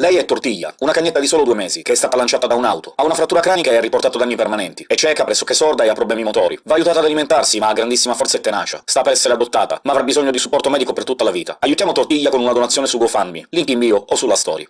Lei è Tortiglia, una cagnetta di solo due mesi, che è stata lanciata da un'auto. Ha una frattura cranica e ha riportato danni permanenti. È cieca, pressoché sorda e ha problemi motori. Va aiutata ad alimentarsi, ma ha grandissima forza e tenacia. Sta per essere adottata, ma avrà bisogno di supporto medico per tutta la vita. Aiutiamo Tortiglia con una donazione su GoFundMe, link in bio o sulla story.